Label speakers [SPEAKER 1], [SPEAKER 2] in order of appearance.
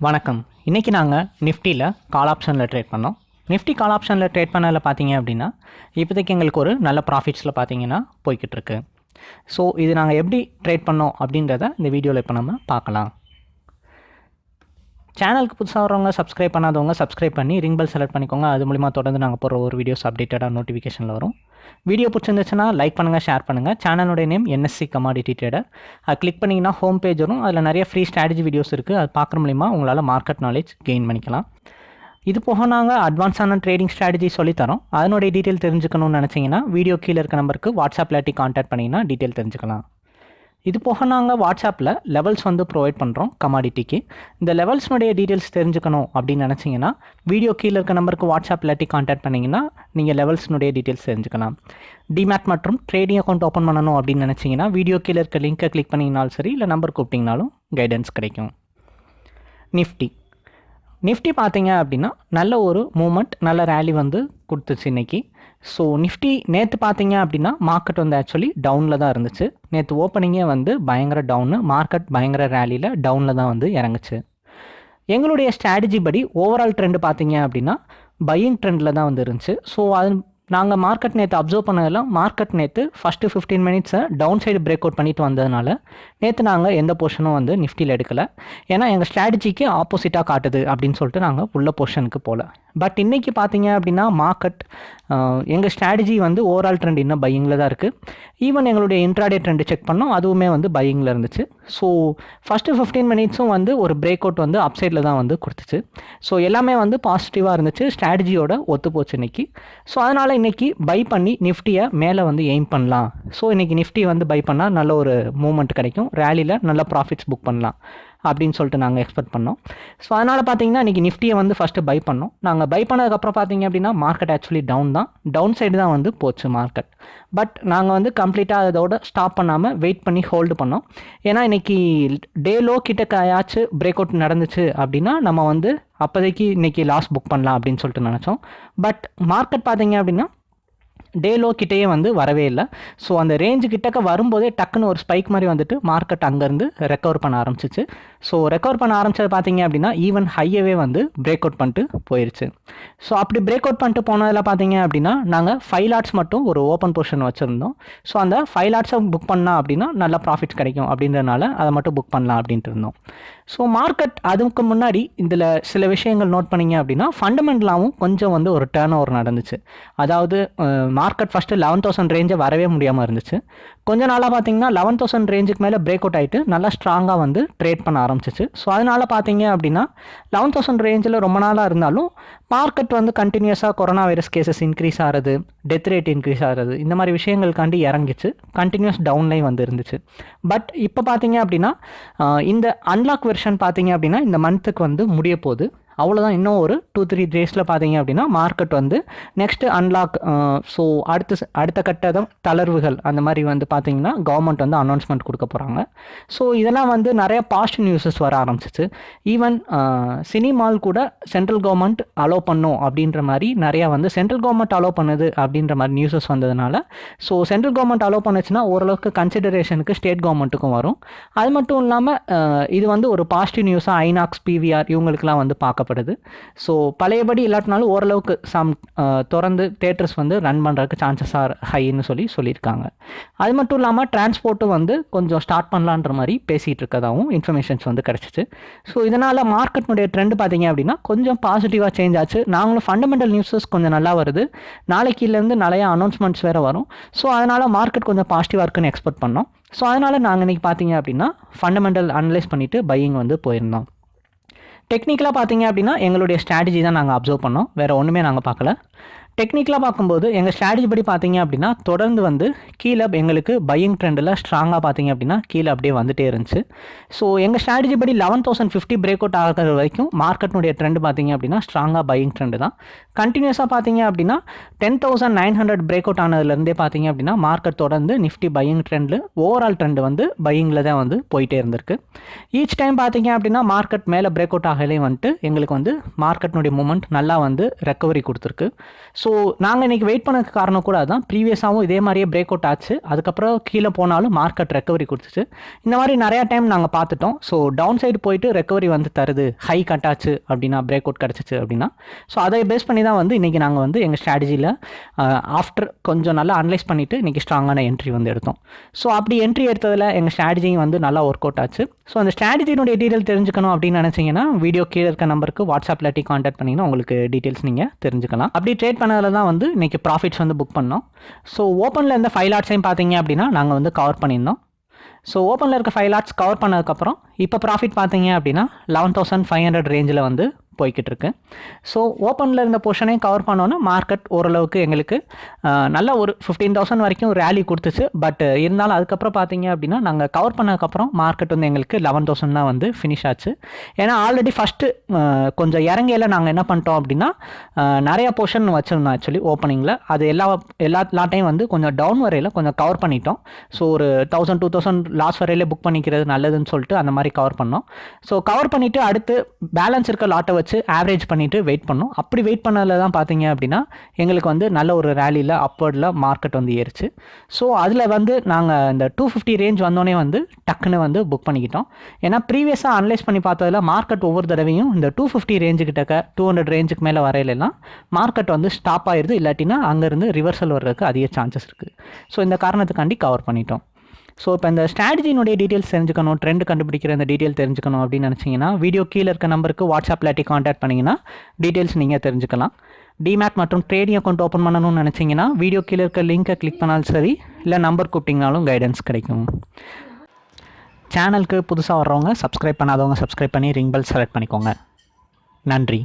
[SPEAKER 1] வணக்கம். இன்றைக்கி நாங்கள் நிஃப்டியில் கால் ஆப்ஷனில் ட்ரேட் பண்ணோம். நிஃப்டி கால் ஆப்ஷனில் ட்ரேட் பண்ணதில் பார்த்தீங்க அப்படின்னா இப்போதைக்கு எங்களுக்கு ஒரு நல்ல ப்ராஃபிட்ஸில் பார்த்தீங்கன்னா போய்கிட்டு இருக்கு. ஸோ இது நாங்கள் எப்படி ட்ரேட் பண்ணோம் அப்படின்றத இந்த வீடியோவில் இப்போ நம்ம பார்க்கலாம். சேனலுக்கு புதுசாக வரவங்க சப்ஸ்கிரைப் பண்ணாதவங்க சப்ஸ்கிரைப் பண்ணி ரிங் பெல் செலக்ட் பண்ணிக்கோங்க. அது மூலிமா தொடர்ந்து நாங்கள் போகிற ஒரு வீடியோஸ் அப்டேட்டடாக நோட்டிஃபிகேஷனில் வரும். வீடியோ பிடிச்சிருந்துச்சுன்னா லைக் பண்ணுங்கள் ஷேர் பண்ணுங்கள் சேனலுடைய நேம் என்எஸ்சி கமாடிட்டி ட்ரேடர் அது கிளிக் பண்ணிங்கன்னா ஹோம் பேஜ் வரும். அதில் நிறைய ஃப்ரீ ஸ்ட்ராட்டஜி வீடியோஸ் இருக்குது அது பார்க்குற மூலிமா உங்களால் மார்க்கெட் நாலேஜ் கெயின் பண்ணிக்கலாம். இது போக நாங்கள் அட்வான்ஸான ட்ரேடிங் ஸ்ட்ராட்டஜி சொல்லித்தரோம் அதனுடைய டீட்டெயில் தெரிஞ்சுக்கணும்னு நினச்சிங்கன்னா வீடியோ கீழே இருக்க நம்பருக்கு வாட்ஸ்அப் இல்லாட்டி கான்டாக்ட் பண்ணிங்கன்னா டீட்டெயில் தெரிஞ்சுக்கலாம். இது போக நாங்கள் வாட்ஸ்அப்பில் லெவல்ஸ் வந்து ப்ரொவைட் பண்ணுறோம் கமாடிட்டிக்கு இந்த லெவல்ஸ்னுடைய டீட்டெயில்ஸ் தெரிஞ்சுக்கணும் அப்படின்னு நினச்சிங்கன்னா வீடியோ கீழே இருக்க நம்பருக்கு வாட்ஸ்அப் இல்லாட்டி காண்டாக்ட் பண்ணிங்கன்னா நீங்கள் லெவல்ஸ்னுடைய டீட்டெயில்ஸ் தெரிஞ்சுக்கலாம். டிமேட் மற்றும் ட்ரேடிங் அக்கௌண்ட் ஓப்பன் பண்ணணும் அப்படின்னு நினச்சிங்கன்னா வீடியோ கீழே இருக்க லிங்க்கை கிளிக் பண்ணிங்கனாலும் சரி இல்லை நம்பர் கூப்பிட்டிங்கனாலும் கைடன்ஸ் கிடைக்கும். நிஃப்டி நிஃப்டி பார்த்தீங்க அப்படின்னா நல்ல ஒரு மூமெண்ட் நல்ல ரேலி வந்து கொடுத்துச்சு இன்னைக்கு. ஸோ நிஃப்டி நேற்று பார்த்தீங்க அப்படின்னா மார்க்கெட் வந்து ஆக்சுவலி டவுனில் தான் இருந்துச்சு. நேற்று ஓப்பனிங்கே வந்து பயங்கர டவுனு மார்க்கெட் பயங்கர ரேலியில் டவுனில் தான் வந்து இறங்குச்சு. எங்களுடைய ஸ்ட்ராட்டஜி படி ஓவரால் ட்ரெண்டு பார்த்தீங்க அப்படின்னா பையிங் ட்ரெண்டில் தான் வந்து இருந்துச்சு. ஸோ அது நாங்கள் மார்க்கெட் நேற்று அப்சர்வ் பண்ணதெல்லாம் மார்க்கெட் நேற்று ஃபஸ்ட்டு ஃபிஃப்டீன் மினிட்ஸை டவுன் சைடு பிரேக் அவுட் பண்ணிட்டு வந்ததுனால நேற்று நாங்கள் எந்த போர்ஷனும் வந்து நிஃப்டியில் எடுக்கலை. ஏன்னா எங்கள் ஸ்ட்ராட்டஜிக்கு ஆப்போசிட்டாக காட்டுது அப்படின்னு சொல்லிட்டு நாங்கள் உள்ள போர்ஷனுக்கு போகல பட் இன்றைக்கி பார்த்தீங்க அப்படின்னா மார்க்கெட் எங்கள் ஸ்ட்ராட்டஜி வந்து ஓவரால் ட்ரெண்ட் இன்னும் பையிங்கில் தான் இருக்குது ஈவன் எங்களுடைய இன்ட்ராடே ட்ரெண்டு செக் பண்ணோம் அதுவுமே வந்து பையிங்கில் இருந்துச்சு. ஸோ ஃபஸ்ட்டு ஃபிஃப்டீன் மினிட்ஸும் வந்து ஒரு பிரேக் அவுட் வந்து அப்சைடில் தான் வந்து கொடுத்துச்சு. ஸோ எல்லாமே வந்து பாசிட்டிவாக இருந்துச்சு. ஸ்ட்ராட்டஜியோட ஒத்து போச்சு இன்றைக்கி ஸோ அதனால் இன்றைக்கி பை பண்ணி நிஃப்டியை மேலே வந்து எய்ம் பண்ணலாம். ஸோ இன்றைக்கி நிஃப்டி வந்து பை பண்ணால் நல்ல ஒரு மூமெண்ட் கிடைக்கும். ரேலியில் நல்ல ப்ராஃபிட்ஸ் புக் பண்ணலாம். அப்படின்னு சொல்லிட்டு நாங்கள் எக்ஸ்பெக்ட் பண்ணோம். ஸோ அதனால் பார்த்தீங்கன்னா இன்றைக்கி நிஃப்டியை வந்து ஃபஸ்ட்டு பை பண்ணோம். நாங்கள் பை பண்ணதுக்கப்புறம் பார்த்தீங்க அப்படின்னா மார்க்கெட் ஆக்சுவலி டவுன் தான். டவுன் சைடு தான் வந்து போச்சு மார்க்கெட் பட் நாங்கள் வந்து கம்ப்ளீட்டாக அதோட ஸ்டாப் பண்ணாமல் வெயிட் பண்ணி ஹோல்டு பண்ணோம். ஏன்னா இன்றைக்கி டே லோ கிட்டக்காயாச்சும் பிரேக் அவுட் நடந்துச்சு அப்படின்னா நம்ம வந்து அப்போதைக்கு இன்றைக்கி லாஸ் புக் பண்ணலாம் அப்படின்னு சொல்லிட்டு நினச்சோம். பட் மார்க்கெட் பார்த்தீங்க அப்படின்னா டே லோ கிட்டேயே வந்து வரவே இல்லை. ஸோ அந்த ரேஞ்சு கிட்டக்க வரும்போதே டக்குன்னு ஒரு ஸ்பைக் மாதிரி வந்துட்டு மார்க்கெட் அங்கேருந்து ரெக்கவர் பண்ண ஆரம்பிச்சிச்சு. ஸோ ரெக்கவர் பண்ண ஆரம்பிச்சது பார்த்தீங்க அப்படின்னா ஈவன் ஹையவே வந்து பிரேக் அவுட் பண்ணிட்டு போயிருச்சு. ஸோ அப்படி பிரேக் அவுட் பண்ணிட்டு போனதில் பார்த்தீங்க அப்படின்னா நாங்கள் ஃபைவ் லாட்ஸ் மட்டும் ஒரு ஓப்பன் போர்ஷன் வச்சுருந்தோம். ஸோ அந்த ஃபைவ் லாட்ஸை புக் பண்ணால் அப்படின்னா நல்ல ப்ராஃபிட்ஸ் கிடைக்கும் அப்படின்றனால அதை மட்டும் புக் பண்ணலாம் அப்படின்ட்டு இருந்தோம். ஸோ மார்க்கெட் அதுக்கு முன்னாடி இதில் சில விஷயங்கள் நோட் பண்ணிங்க அப்படின்னா ஃபண்டமெண்டலாகவும் கொஞ்சம் வந்து ஒரு டேர்ன் ஓவர் நடந்துச்சு. அதாவது மார்க்கெட் ஃபஸ்ட்டு லெவன் தௌசண்ட் ரேஞ்சை வரவே முடியாமல் இருந்துச்சு. கொஞ்ச நாளாக பார்த்தீங்கன்னா லெவன் தௌசண்ட் ரேஞ்சுக்கு மேலே பிரேக் அவுட் ஆகிட்டு நல்லா ஸ்ட்ராங்காக வந்து ட்ரேட் பண்ண ஆரம்பிச்சிச்சு. ஸோ அதனால் பார்த்தீங்க அப்படின்னா லெவன் தௌசண்ட் ரேஞ்சில் ரொம்ப நாளாக இருந்தாலும் மார்க்கெட் வந்து கண்டினியூஸாக கொரோனா வைரஸ் கேசஸ் இன்க்ரீஸ் ஆகிறது டெத் ரேட் இன்க்ரீஸ் ஆகிறது இந்த மாதிரி விஷயங்களுக்காண்டி இறங்கிச்சு. கண்டினியூஸ் டவுன்லைன் வந்து இருந்துச்சு. பட் இப்போ பார்த்தீங்க அப்படின்னா இந்த அன்லாக் வெர்ஷன் பார்த்தீங்க அப்படின்னா இந்த மந்த்துக்கு வந்து முடிய போகுது. அவ்வளோதான் இன்னும் ஒரு டூ த்ரீ டேஸில் பார்த்தீங்க அப்படின்னா மார்க்கெட் வந்து நெக்ஸ்ட்டு அன்லாக் ஸோ அடுத்த அடுத்த கட்ட தளர்வுகள் அந்த மாதிரி வந்து பார்த்தீங்கன்னா கவர்மெண்ட் வந்து அனௌன்ஸ்மெண்ட் கொடுக்க போகிறாங்க ஸோ இதெல்லாம் வந்து நிறைய பாசிட்டிவ் நியூஸஸ் வர ஆரம்பிச்சிச்சு. ஈவன் சினிமால் கூட சென்ட்ரல் கவர்மெண்ட் அலோவ் பண்ணும் அப்படின்ற மாதிரி நிறையா வந்து சென்ட்ரல் கவர்மெண்ட் அலோவ் பண்ணுது அப்படின்ற மாதிரி நியூஸஸ் வந்ததுனால ஸோ சென்ட்ரல் கவர்மெண்ட் அலோவ் பண்ணுச்சுன்னா ஓரளவுக்கு கன்சிடரேஷனுக்கு ஸ்டேட் கவர்மெண்ட்டுக்கும் வரும். அது மட்டும் இல்லாமல் இது வந்து ஒரு பாசிட்டிவ் நியூஸாக ஐநாக்ஸ் பிவிஆர் இவங்களுக்குலாம் வந்து பார்க்க பார்க்கப்படுது ஸோ பழையபடி இல்லாட்டினாலும் ஓரளவுக்கு சம் திறந்து தேட்டர்ஸ் வந்து ரன் பண்ணுறதுக்கு சான்சஸ் ஆர் ஹைன்னு சொல்லி சொல்லியிருக்காங்க. அது மட்டும் இல்லாமல் டிரான்ஸ்போர்ட்டும் வந்து கொஞ்சம் ஸ்டார்ட் பண்ணலான்ற மாதிரி பேசிகிட்டு இருக்கதாகவும் இன்ஃபர்மேஷன்ஸ் வந்து கிடச்சிச்சு. ஸோ இதனால் மார்க்கெட்னுடைய ட்ரெண்ட் பார்த்தீங்க அப்படின்னா கொஞ்சம் பாசிட்டிவாக சேஞ்ச் ஆச்சு. நாங்களும் ஃபண்டமெண்டல் நியூஸஸ் கொஞ்சம் நல்லா வருது. நாளைக்கிலேருந்து நிறையா அனௌன்ஸ்மெண்ட்ஸ் வேறு வரும். ஸோ அதனால் மார்க்கெட் கொஞ்சம் பாசிட்டிவாக இருக்குன்னு எக்ஸ்பெக்ட் பண்ணோம். ஸோ அதனால் நாங்கள் இன்றைக்கி பார்த்தீங்க அப்படின்னா ஃபண்டமெண்டல் அனலைஸ் பண்ணிவிட்டு பையிங் வந்து போயிருந்தோம். டெக்னிக்கலாக பார்த்தீங்க அப்படின்னா எங்களுடைய ஸ்ட்ராட்டஜி தான் நாங்கள் அப்சர்வ் பண்ணோம். வேறு ஒன்றுமே நாங்கள் பார்க்கல. டெக்னிக்கலாக பார்க்கும்போது எங்கள் ஸ்ட்ராட்டஜி படி பார்த்தீங்க அப்படின்னா தொடர்ந்து வந்து கீழே எங்களுக்கு பையிங் ட்ரெண்டில் ஸ்ட்ராங்காக பார்த்தீங்க அப்படின்னா கீழே அப்படியே வந்துட்டே இருந்துச்சு. ஸோ எங்கள் ஸ்ட்ராட்டஜி படி eleven thousand fifty break out ஆகிற வரைக்கும் மார்க்கெட்னுடைய ட்ரெண்ட் பார்த்தீங்க அப்படின்னா ஸ்ட்ராங்காக பையிங் ட்ரெண்டு தான். கண்டினியூஸாக பார்த்தீங்க அப்படின்னா ten thousand nine hundred break out ஆனதுலேருந்தே பார்த்தீங்க அப்படின்னா மார்க்கெட் தொடர்ந்து நிஃப்டி பையிங் ட்ரெண்டில் ஓவரால் ட்ரெண்ட் வந்து பையிங்கில் தான் வந்து போயிட்டே இருந்திருக்கு. ஈச் டைம் பார்த்தீங்க அப்படின்னா மார்க்கெட் மேலே பிரேக் அவுட் ஆகலையும் வந்துட்டு எங்களுக்கு வந்து மார்க்கெட்னுடைய மூமெண்ட் நல்லா வந்து ரெக்கவரி கொடுத்துருக்கு. ஸோ நாங்கள் இன்றைக்கி வெயிட் பண்ண காரணம் கூட அதுதான் ப்ரீவியஸாகவும் இதே மாதிரியே பிரேக் அவுட் ஆச்சு. அதுக்கப்புறம் கீழே போனாலும் மார்க்கெட் ரெக்கவரி கொடுத்துச்சு. இந்த மாதிரி நிறையா டைம் நாங்கள் பார்த்துட்டோம். ஸோ டவுன் சைடு போயிட்டு ரெக்கவரி வந்து தருது. ஹை கட் ஆச்சு அப்படின்னா பிரேக் அவுட் கிடச்சிச்சு அப்படின்னா. ஸோ அதை பேஸ் பண்ணி தான் வந்து இன்றைக்கி நாங்கள் வந்து எங்கள் ஸ்ட்ராட்டஜியில் ஆஃப்டர் கொஞ்சம் நல்லா அனலைஸ் பண்ணிவிட்டு இன்றைக்கி ஸ்ட்ராங்கான என்ட்ரி வந்து எடுத்தோம். ஸோ அப்படி என்ட்ரி எடுத்ததில் எங்கள் ஸ்ட்ராட்டஜியும் வந்து நல்லா ஒர்க் அவுட் ஆச்சு. ஸோ அந்த ஸ்ட்ராட்டஜினுடைய டீட்டெயில் தெரிஞ்சுக்கணும் அப்படின்னு நினச்சிங்கன்னா வீடியோ கீழே இருக்க நம்பருக்கு வாட்ஸ்அப்பில் டி கான்டாக்ட் பண்ணிங்கன்னா உங்களுக்கு டீட்டெயில்ஸ் நீங்கள் தெரிஞ்சுக்கலாம். அப்படி ட்ரேட் பண்ண பண்ணதில் தான் வந்து இன்றைக்கி ப்ராஃபிட்ஸ் வந்து புக் பண்ணோம். ஸோ ஓப்பனில் இருந்த ஃபைவ் லாட்ஸையும் பார்த்தீங்க அப்படின்னா நாங்கள் வந்து கவர் பண்ணியிருந்தோம். ஸோ ஓப்பனில் இருக்க ஃபைவ் லாட்ஸ் கவர் பண்ணதுக்கப்புறம் இப்போ ப்ராஃபிட் பார்த்தீங்க அப்படின்னா லெவன் தௌசண்ட் ஃபைவ் ஹண்ட்ரட் ரேஞ்சில் வந்து போய்கிட்டு இருக்கு ஸோ ஓப்பனில் இருந்த போர்ஷனையும் கவர் பண்ணோன்னா மார்க்கெட் ஓரளவுக்கு எங்களுக்கு நல்ல ஒரு ஃபிஃப்டீன் தௌசண்ட் வரைக்கும் ரேலி கொடுத்துச்சு. பட் இருந்தாலும் அதுக்கப்புறம் பார்த்தீங்க அப்படின்னா நாங்கள் கவர் பண்ணதுக்கப்புறம் மார்க்கெட் வந்து எங்களுக்கு லெவன் தௌசண்ட் தான் வந்து ஃபினிஷ் ஆச்சு. ஏன்னா ஆல்ரெடி ஃபஸ்ட்டு கொஞ்சம் இறங்கையில் நாங்கள் என்ன பண்ணிட்டோம் அப்படின்னா நிறையா போர்ஷன் வச்சுருந்தோம் ஆக்சுவலி ஓப்பனிங்கில் அது எல்லா எல்லா லாட்டையும் வந்து கொஞ்சம் டவுன் வரையில் கொஞ்சம் கவர் பண்ணிட்டோம். ஸோ ஒரு தௌசண்ட் டூ தௌசண்ட் லாஸ் வரையிலே புக் பண்ணிக்கிறது நல்லதுன்னு சொல்லிட்டு அந்த மாதிரி கவர் பண்ணோம். ஸோ கவர் பண்ணிவிட்டு அடுத்து பேலன்ஸ் இருக்க லாட்டை வச்சு ஆவரேஜ் பண்ணிவிட்டு வெயிட் பண்ணோம். அப்படி வெயிட் பண்ணதில் தான் பார்த்தீங்க அப்படின்னா எங்களுக்கு வந்து நல்ல ஒரு ரேலியில் அப்வர்டில் மார்க்கெட் வந்து ஏறிச்சு. ஸோ அதில் வந்து நாங்கள் இந்த டூ ஃபிஃப்டி ரேஞ்ச் வந்தோடனே வந்து டக்குன்னு வந்து புக் பண்ணிக்கிட்டோம். ஏன்னா ப்ரீவியஸாக அனலைஸ் பண்ணி பார்த்ததில் மார்க்கெட் ஒவ்வொரு தடவையும் இந்த two fifty range two hundred ரேஞ்சுக்கு மேலே வரையிலலாம் மார்க்கெட் வந்து ஸ்டாப் ஆயிடுது இல்லாட்டினா அங்கேருந்து ரிவர்சல் வர்றதுக்கு அதிக சான்சஸ் இருக்குது ஸோ இந்த காரணத்துக்காண்டி கவர் பண்ணிட்டோம். ஸோ இப்போ இந்த ஸ்ட்ராட்டஜினுடைய டீட்டெயில்ஸ் தெரிஞ்சுக்கணும் ட்ரெண்ட் கண்டுபிடிக்கிற அந்த டீட்டெயில் தெரிஞ்சுக்கணும் அப்படின்னு நினச்சிங்கன்னா வீடியோ கீழே இருக்க நம்பருக்கு வாட்ஸ்அப்பில் டி காண்டாக்ட் பண்ணிங்கன்னா டீட்டெயில்ஸ் நீங்கள் தெரிஞ்சுக்கலாம். டிமேட் மற்றும் ட்ரேடிங் அக்கௌண்ட் ஓப்பன் பண்ணணும்னு நினச்சிங்கன்னா வீடியோ கீழே இருக்க லிங்க்கை கிளிக் பண்ணாலும் சரி இல்லை நம்பர் கூப்பிட்டிங்கனாலும் கைடன்ஸ் கிடைக்கும். சேனலுக்கு புதுசாக வர்றவங்க சப்ஸ்கிரைப் பண்ணாதவங்க சப்ஸ்கிரைப் பண்ணி ரிங் பெல் செலக்ட் பண்ணிக்கோங்க. நன்றி.